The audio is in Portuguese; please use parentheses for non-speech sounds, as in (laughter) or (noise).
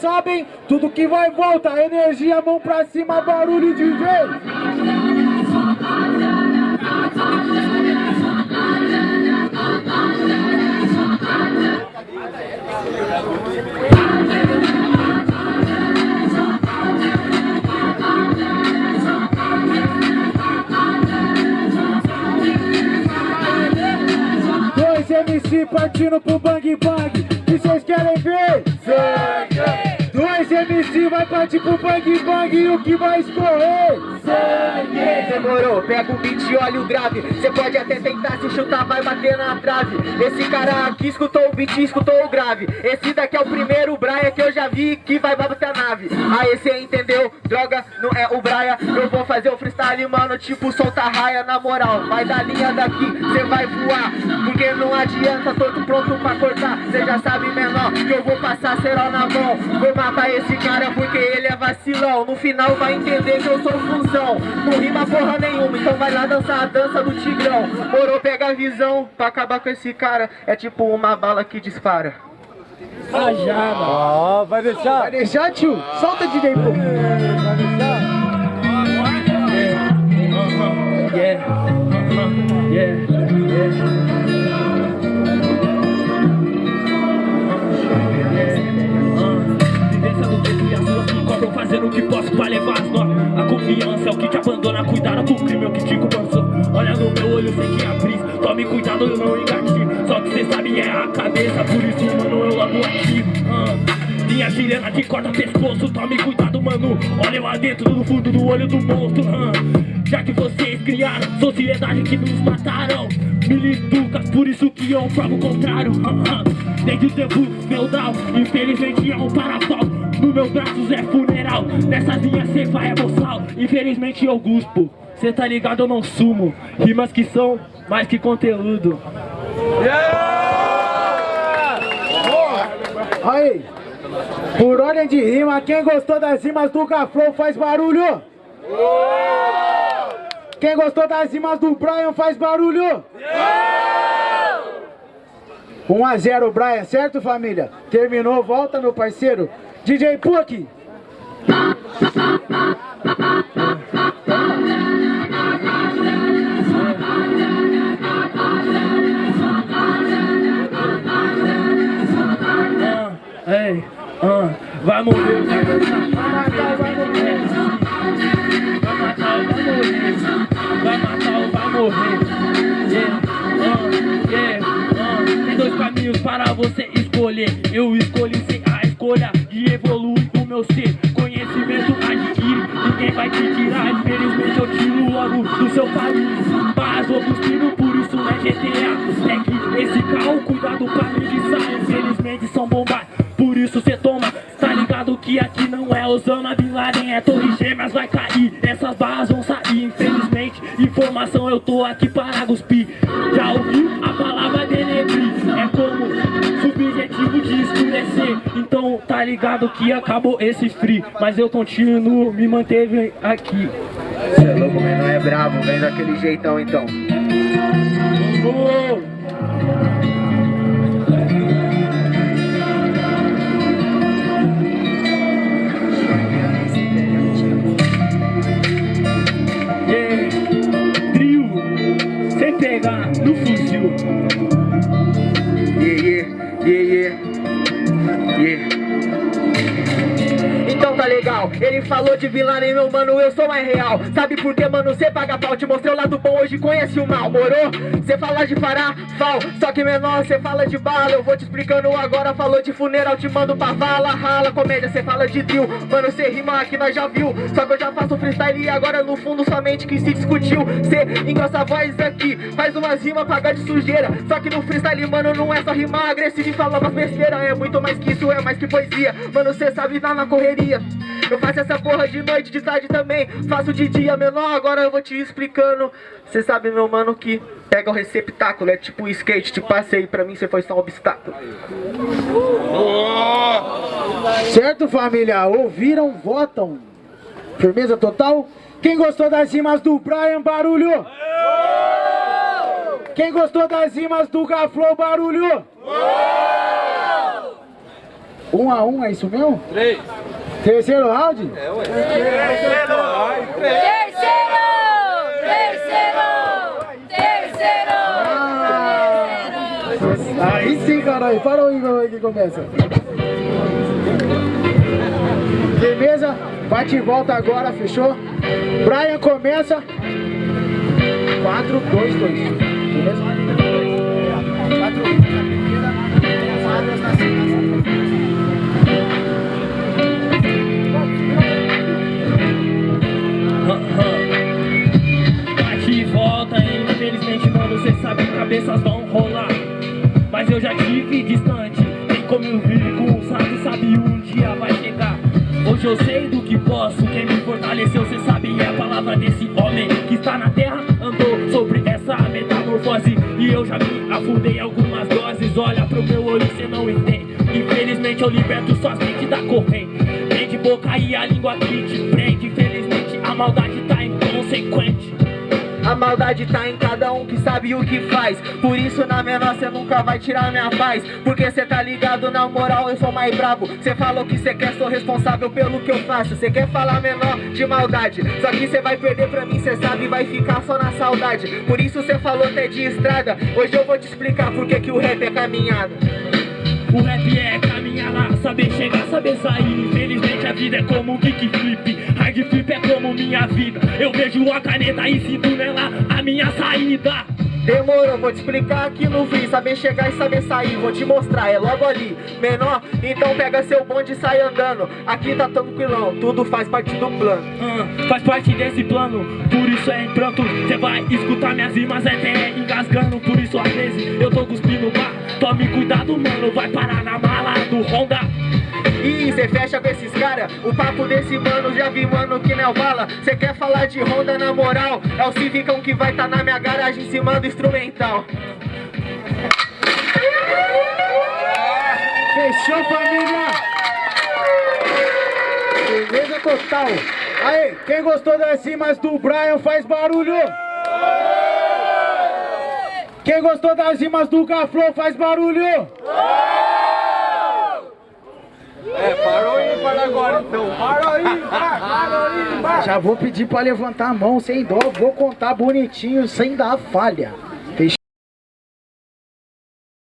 sabem, tudo que vai volta, energia, mão pra cima, barulho DJ. Dois MC partindo pro bang bang, e vocês querem ver? Sangue! Vai partir pro bang bang, e o que vai escorrer? Sangue! Demorou, pega o beat e olha o grave Cê pode até tentar se chutar, vai bater na trave Esse cara aqui escutou o beat, escutou o grave Esse daqui é o primeiro Braia que eu já vi que vai bater a nave Aí cê entendeu? Droga, não é o Braia mano, tipo solta raia Na moral, vai da linha daqui, cê vai voar. Porque não adianta, tô pronto pra cortar. Cê já sabe, menor, que eu vou passar cerol na mão. Vou matar esse cara porque ele é vacilão. No final vai entender que eu sou função Não rima porra nenhuma, então vai lá dançar a dança do tigrão. Morou, pega a visão. Pra acabar com esse cara É tipo uma bala que dispara. Rajada. Ó, vai deixar? Vai deixar, tio? Solta DJ, pô. (laughs) (laughs) que cobram Fazendo o que posso pra levar as notas A confiança é o que te abandona Cuidado com o crime é o que te compensou Olha no meu olho, sei que é a Tome cuidado, eu não engatilho Só que cê sabe é a cabeça Por isso, mano, eu logo ativo ah. Minha chilena te corta pescoço Tome cuidado, mano Olha lá dentro, no fundo do olho do monstro ah. Já que vocês criaram Sociedade que nos mataram Militucas, por isso que eu provo o contrário ah. Desde o tempo feudal Infelizmente é um parafal No meu braços é funeral Nessas linhas cê vai é boçal Infelizmente eu guspo Cê tá ligado, eu não sumo Rimas que são mais que conteúdo Aí. Por ordem de rima, quem gostou das rimas do Gaflow faz barulho. Quem gostou das rimas do Brian faz barulho. 1 a 0 Brian, certo família? Terminou, volta meu parceiro. DJ Puck. Ei, ah, vai morrer, vai matar, vai morrer. Vai matar, vai morrer. Vai matar, vai morrer. Yeah, ah, yeah, ah. Tem dois caminhos para você escolher. Eu escolhi ser a escolha e evolui o meu ser. Conhecimento adquire, ninguém vai te tirar. Infelizmente eu tiro logo do seu país. Mas vou cuspindo, por isso não é GTA. Eu tô aqui para cuspir. Já ouviu a palavra denegrir? É como subjetivo de escurecer. Então tá ligado que acabou esse free. Mas eu continuo, me manteve aqui. Cê é louco, mas não é bravo, vem daquele jeitão então Yeah. Ele falou de vilã nem meu mano, eu sou mais real. Sabe por que mano, cê paga pau, te mostrei o lado bom, hoje conhece o mal, morou? Cê fala de parar, fal, só que menor, cê fala de bala. Eu vou te explicando agora, falou de funeral, te mando pra vala Rala, comédia, cê fala de drill, mano, cê rima aqui, nós já viu. Só que eu já faço freestyle e agora no fundo somente que se discutiu. Cê engrossa a voz aqui, faz umas rimas, paga de sujeira. Só que no freestyle, mano, não é só rimar agressivo e falar umas besteiras É muito mais que isso, é mais que poesia. Mano, cê sabe, tá na correria eu faço essa porra de noite, de tarde também Faço de dia menor, agora eu vou te explicando Cê sabe, meu mano, que pega o receptáculo É tipo skate, te passei, pra mim cê foi só um obstáculo Certo, família? Ouviram, votam. Firmeza total? Quem gostou das rimas do Brian, barulho? Quem gostou das rimas do Gaflow, barulho? Um a um, é isso mesmo? Três. Terceiro round? É, ué. Terceiro! Terceiro! Terceiro! Terceiro! Ah. Aí sim, caralho. Para o Igor que começa. Beleza? Bate e volta agora, fechou? Brian começa. 4, 2, 2. Beleza? 4, 2, 2. Hoje eu sei do que posso, quem me fortaleceu, cê sabe, é a palavra desse homem que está na terra, andou sobre essa metamorfose. E eu já me afundei algumas doses, olha pro meu olho, cê não entende. Infelizmente eu liberto suas mentes da corrente. Prende boca e a língua que te prende. Infelizmente a maldade tá inconsequente. A maldade tá em cada um que sabe o que faz. Por isso na menor cê nunca vai tirar minha paz. Porque cê tá ligado na moral eu sou mais brabo Cê falou que cê quer, sou responsável pelo que eu faço. Cê quer falar menor de maldade. Só que cê vai perder pra mim, cê sabe, vai ficar só na saudade. Por isso cê falou até de estrada. Hoje eu vou te explicar por que o rap é caminhada O rap é caminhar lá, saber chegar, saber sair. Infelizmente a vida é como kickflip. Hard flip Eu vejo a caneta e sinto nela a minha saída. Demorou, vou te explicar aqui no fim Saber chegar e saber sair, vou te mostrar, é logo ali Menor, então pega seu bonde e sai andando Aqui tá tranquilão, tudo faz parte do plano Ah, faz parte desse plano, por isso é em pranto. Cê vai escutar minhas rimas até engasgando. Por isso às vezes eu tô cuspindo bar. Tome cuidado, mano, vai parar na mala do Honda. Cê fecha com esses cara O papo desse mano, já vi mano que não é bala Cê quer falar de Honda na moral É o Civicão que vai tá na minha garagem em cima do instrumental Fechou, família? Beleza total. Aí, quem gostou das rimas do Brian faz barulho. Quem gostou das rimas do Gaflow faz barulho. É, parou aí para agora então. Parou aí, (laughs) parou aí, Já vou pedir pra levantar a mão sem dó, vou contar bonitinho, sem dar falha.